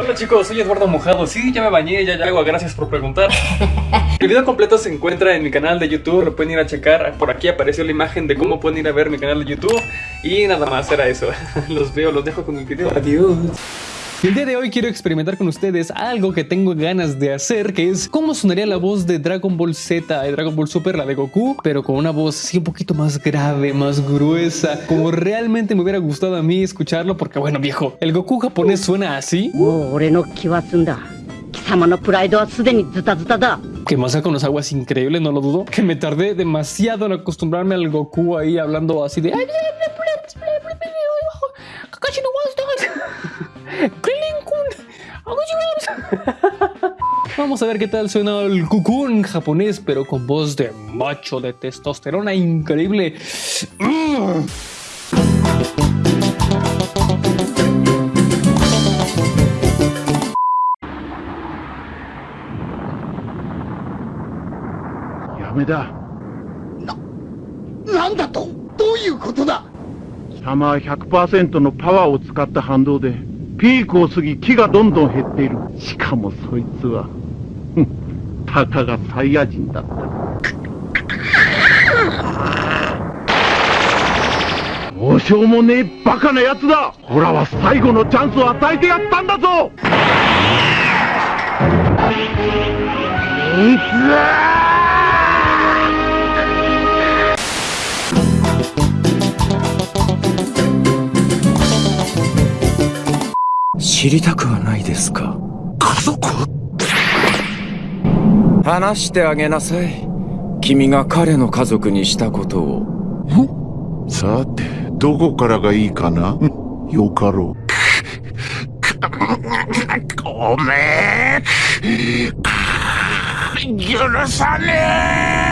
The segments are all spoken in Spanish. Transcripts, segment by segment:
Hola chicos, soy Eduardo Mojado. Sí, ya me bañé, ya, ya hago, gracias por preguntar. El video completo se encuentra en mi canal de YouTube, lo pueden ir a checar. Por aquí apareció la imagen de cómo pueden ir a ver mi canal de YouTube. Y nada más, era eso. Los veo, los dejo con el video. Adiós. Y el día de hoy quiero experimentar con ustedes algo que tengo ganas de hacer, que es cómo sonaría la voz de Dragon Ball Z y Dragon Ball Super, la de Goku, pero con una voz así un poquito más grave, más gruesa, como realmente me hubiera gustado a mí escucharlo, porque bueno viejo, el Goku japonés suena así. Que más con los aguas increíble, no lo dudo. Que me tardé demasiado en acostumbrarme al Goku ahí hablando así de... Vamos a ver qué tal suena el en japonés, pero con voz de macho de testosterona increíble. ¡Yameda! ¡No! ¿Nanda to? ¿Qué es esto? 様は100%のパワーを使った反動で ピークを過ぎ木がどんどん減っている。しかもそいつはたかがサイヤ人だった。どうしようもねえバカな奴だ。オラは最後のチャンスを与えてやったんだぞ。いつ知りたくはないですか？家族？話してあげなさい。君が彼の家族にしたことを。さてどこからがいいかな？よかろう。ごめん。許さねえ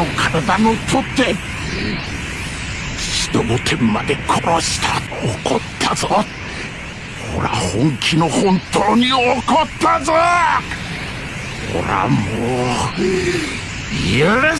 の体の取ってどの天まで殺した怒ったぞ。ほら本気の本当に怒ったぞ。ほらもう許